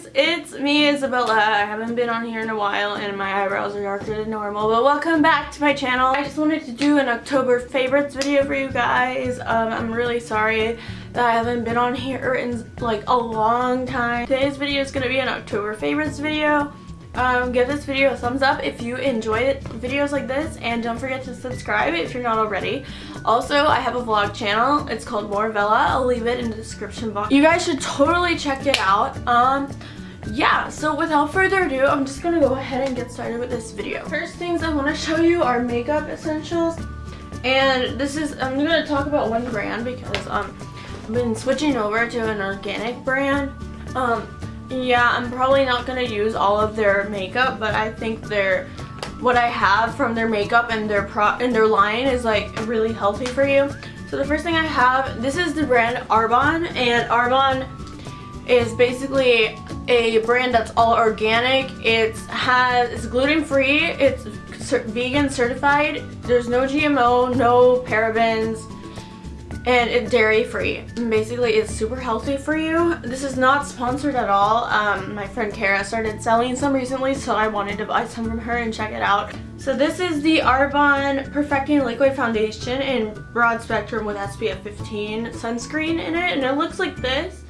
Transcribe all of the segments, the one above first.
guys, it's me Isabella. I haven't been on here in a while and my eyebrows are darker than normal, but welcome back to my channel. I just wanted to do an October favorites video for you guys. Um, I'm really sorry that I haven't been on here in like a long time. Today's video is going to be an October favorites video. Um, give this video a thumbs up if you enjoy videos like this and don't forget to subscribe if you're not already. Also, I have a vlog channel. It's called More. I'll leave it in the description box. You guys should totally check it out. Um, yeah, so without further ado, I'm just gonna go ahead and get started with this video. First things I want to show you are makeup essentials. And this is, I'm gonna talk about one brand because um, I've been switching over to an organic brand. Um, yeah, I'm probably not going to use all of their makeup, but I think their what I have from their makeup and their pro and their line is like really healthy for you. So the first thing I have, this is the brand Arbonne and Arbonne is basically a brand that's all organic. It has it's gluten free, it's vegan certified. There's no GMO, no parabens, and it's dairy free. Basically, it's super healthy for you. This is not sponsored at all. Um, my friend Kara started selling some recently, so I wanted to buy some from her and check it out. So this is the Arbonne Perfecting Liquid Foundation in broad spectrum with SPF 15 sunscreen in it, and it looks like this.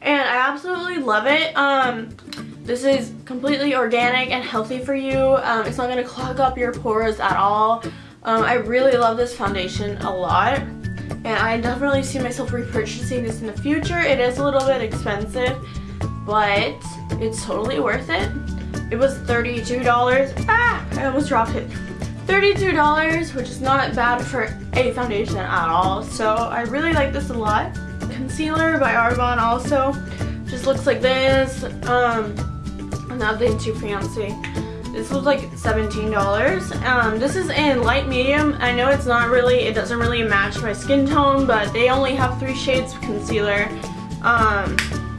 And I absolutely love it. Um, this is completely organic and healthy for you. Um, it's not going to clog up your pores at all. Um, I really love this foundation a lot and I definitely see myself repurchasing this in the future. It is a little bit expensive, but it's totally worth it. It was $32. Ah, I almost dropped it. $32, which is not bad for a foundation at all. So I really like this a lot. Concealer by Arbonne also just looks like this. Um, nothing too fancy. This was like $17. Um, this is in light medium. I know it's not really, it doesn't really match my skin tone, but they only have three shades of concealer. Um,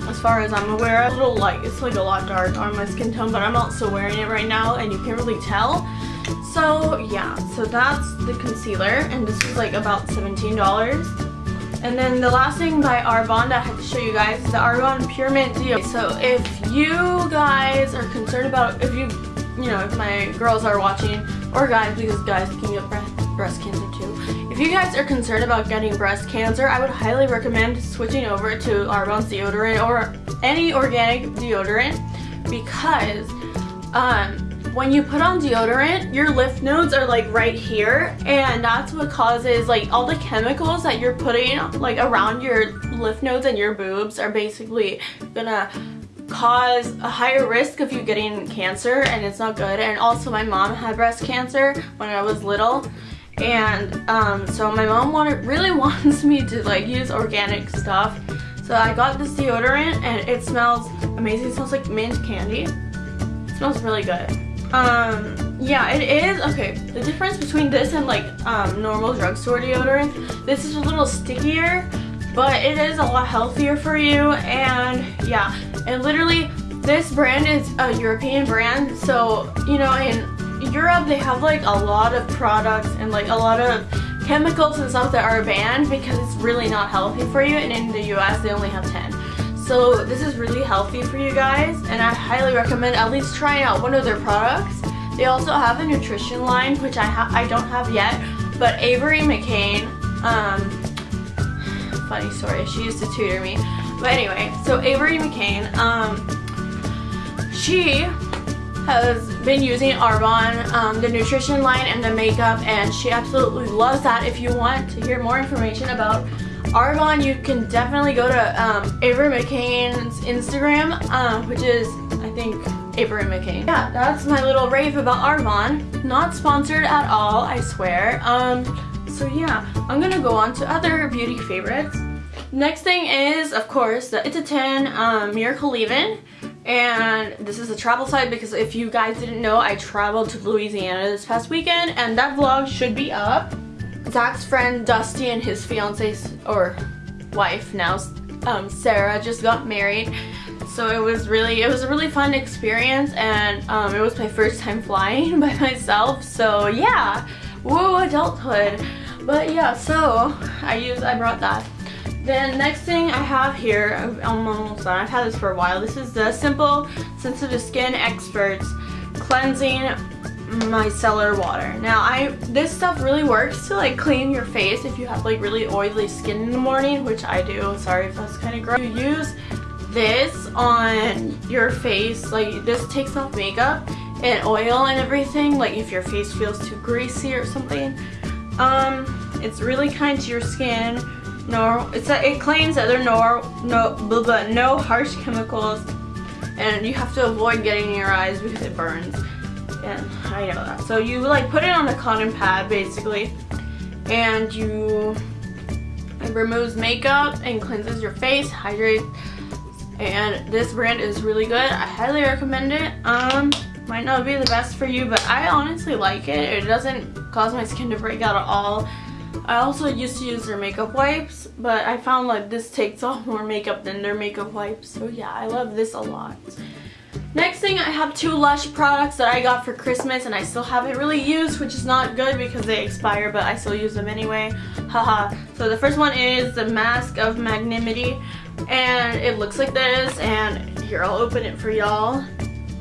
as far as I'm aware. A little light, it's like a lot dark on my skin tone, but I'm also wearing it right now and you can't really tell. So yeah, so that's the concealer and this was like about $17. And then the last thing by Arbonne that I have to show you guys is the Arbonne Pure Mint Deo. So if you guys are concerned about, if you you know, if my girls are watching, or guys, because guys can get breast, cancer too. If you guys are concerned about getting breast cancer, I would highly recommend switching over to Arbonne's deodorant or any organic deodorant because um, when you put on deodorant, your lymph nodes are like right here and that's what causes like all the chemicals that you're putting like around your lymph nodes and your boobs are basically gonna cause a higher risk of you getting cancer and it's not good. And also my mom had breast cancer when I was little. And um, so my mom wanted really wants me to like use organic stuff. So I got this deodorant and it smells amazing. It smells like mint candy. It smells really good. Um yeah it is okay the difference between this and like um, normal drugstore deodorant this is a little stickier but it is a lot healthier for you and yeah. And literally this brand is a European brand so you know in Europe they have like a lot of products and like a lot of chemicals and stuff that are banned because it's really not healthy for you and in the US they only have 10 so this is really healthy for you guys and I highly recommend at least trying out one of their products. They also have a nutrition line which I, I don't have yet but Avery McCain um, funny story. She used to tutor me. But anyway, so Avery McCain, um, she has been using Arbonne, um, the nutrition line and the makeup, and she absolutely loves that. If you want to hear more information about Arbonne, you can definitely go to um, Avery McCain's Instagram, uh, which is, I think, Avery McCain. Yeah, that's my little rave about Arbonne. Not sponsored at all, I swear. Um, so yeah, I'm gonna go on to other beauty favorites. Next thing is, of course, the It's a 10 um, Miracle Leave-In. And this is a travel site because if you guys didn't know, I traveled to Louisiana this past weekend and that vlog should be up. Zach's friend Dusty and his fiance or wife now, um, Sarah, just got married. So it was really, it was a really fun experience and um, it was my first time flying by myself. So yeah, whoa, adulthood. But yeah, so I use I brought that. Then next thing I have here, I'm almost done. I've had this for a while. This is the Simple Sensitive Skin Experts Cleansing Micellar Water. Now, I this stuff really works to like clean your face if you have like really oily skin in the morning, which I do. Sorry if that's kind of gross. You use this on your face, like this takes off makeup and oil and everything, like if your face feels too greasy or something. Um, it's really kind to your skin no, it's a, it claims that there are no no blah, blah, no harsh chemicals, and you have to avoid getting in your eyes because it burns. And I know that. So you like put it on a cotton pad basically, and you it removes makeup and cleanses your face, hydrates. And this brand is really good. I highly recommend it. Um, might not be the best for you, but I honestly like it. It doesn't cause my skin to break out at all. I also used to use their makeup wipes, but I found like this takes off more makeup than their makeup wipes. So yeah, I love this a lot. Next thing, I have two Lush products that I got for Christmas and I still haven't really used, which is not good because they expire, but I still use them anyway. Haha. so the first one is the Mask of Magnanimity, and it looks like this, and here, I'll open it for y'all.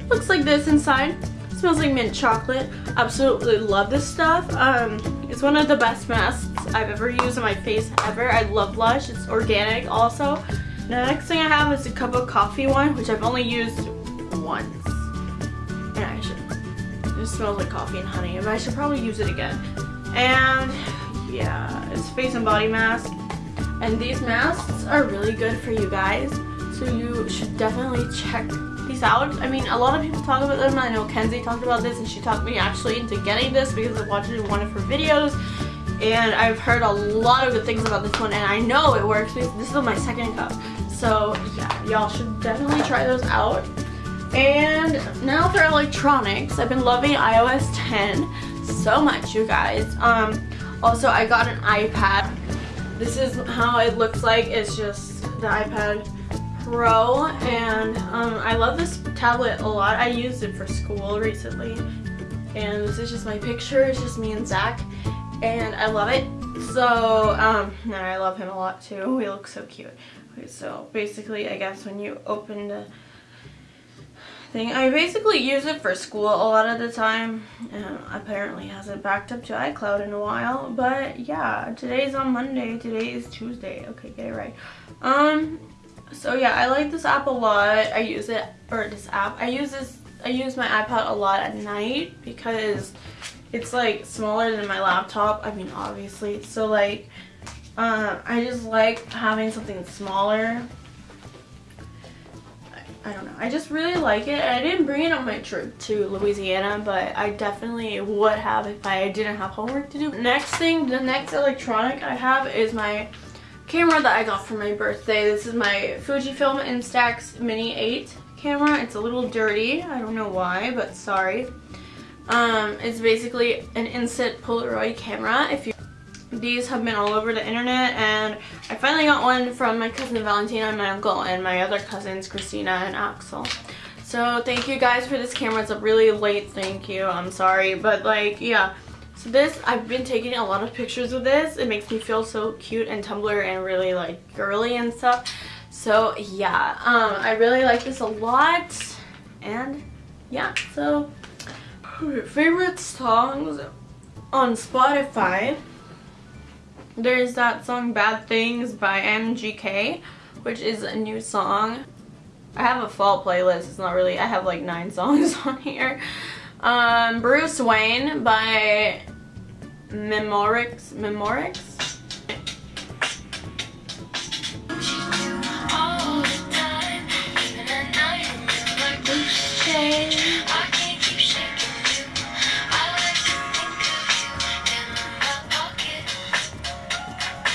Looks like this inside smells like mint chocolate. Absolutely love this stuff. Um, it's one of the best masks I've ever used on my face ever. I love Lush. It's organic also. The next thing I have is a cup of coffee one, which I've only used once. And I should, it smells like coffee and honey, but I should probably use it again. And yeah, it's face and body mask. And these masks are really good for you guys. So you should definitely check out. I mean, a lot of people talk about them. I know Kenzie talked about this and she talked me actually into getting this because I watched one of her videos and I've heard a lot of good things about this one and I know it works this is my second cup. So yeah, y'all should definitely try those out. And now for electronics, I've been loving iOS 10 so much, you guys. Um, also, I got an iPad. This is how it looks like. It's just the iPad Pro and um, I love this tablet a lot. I used it for school recently and this is just my picture. It's just me and Zach and I love it. So, um, and I love him a lot too. He looks so cute. Okay, so basically, I guess when you open the thing, I basically use it for school a lot of the time. Um, apparently hasn't backed up to iCloud in a while, but yeah, today's on Monday. Today is Tuesday. Okay, get it right. Um, so yeah, I like this app a lot. I use it, or this app, I use this, I use my iPad a lot at night because it's like smaller than my laptop. I mean, obviously. So like, uh, I just like having something smaller. I, I don't know. I just really like it. I didn't bring it on my trip to Louisiana, but I definitely would have if I didn't have homework to do. Next thing, the next electronic I have is my camera that I got for my birthday. This is my Fujifilm Instax Mini 8 camera. It's a little dirty. I don't know why, but sorry. Um, it's basically an instant Polaroid camera. If you these have been all over the internet and I finally got one from my cousin Valentina and my uncle and my other cousins Christina and Axel. So thank you guys for this camera. It's a really late thank you. I'm sorry. But like, yeah. So this, I've been taking a lot of pictures with this. It makes me feel so cute and Tumblr and really like girly and stuff. So yeah, um, I really like this a lot. And yeah, so favorite songs on Spotify. There's that song Bad Things by MGK, which is a new song. I have a fall playlist. It's not really, I have like nine songs on here. Um, Bruce Wayne by Memorix. Memorix?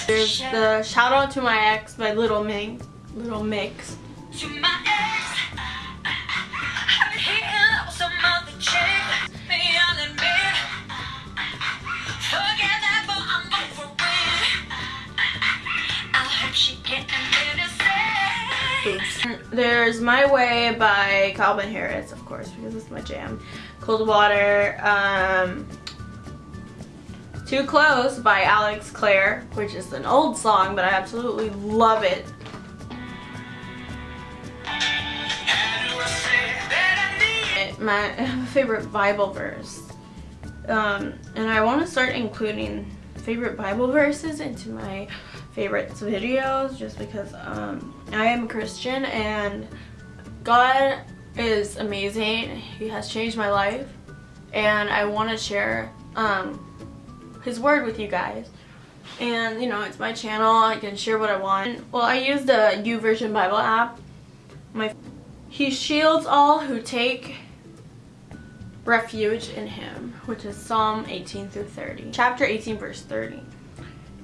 There's the shout out to my ex by Little Mix. Little Mix. There's My Way by Calvin Harris, of course, because it's my jam. Cold Water, um, Too Close by Alex Clare, which is an old song, but I absolutely love it. My favorite Bible verse. Um, and I want to start including favorite Bible verses into my favorites videos just because um, I am a Christian and God is amazing. He has changed my life and I want to share um, his word with you guys. And you know, it's my channel. I can share what I want. Well, I use the YouVersion Bible app. My He shields all who take refuge in him, which is Psalm 18 through 30. Chapter 18 verse 30.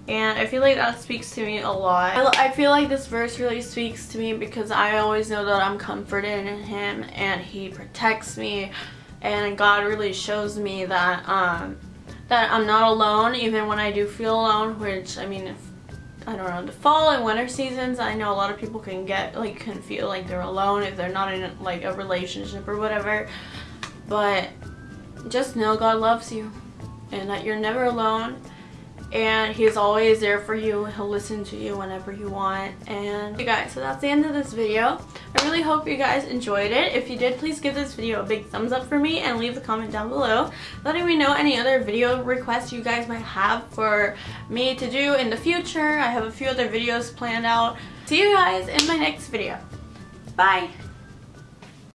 And I feel like that speaks to me a lot. I feel like this verse really speaks to me because I always know that I'm comforted in him and he protects me and God really shows me that um, that I'm not alone even when I do feel alone which I mean if I don't know the fall and winter seasons I know a lot of people can get like can feel like they're alone if they're not in like a relationship or whatever but just know God loves you and that you're never alone and he's always there for you. He'll listen to you whenever you want. And you guys so that's the end of this video. I really hope you guys enjoyed it. If you did please give this video a big thumbs up for me and leave a comment down below letting me know any other video requests you guys might have for me to do in the future. I have a few other videos planned out. See you guys in my next video. Bye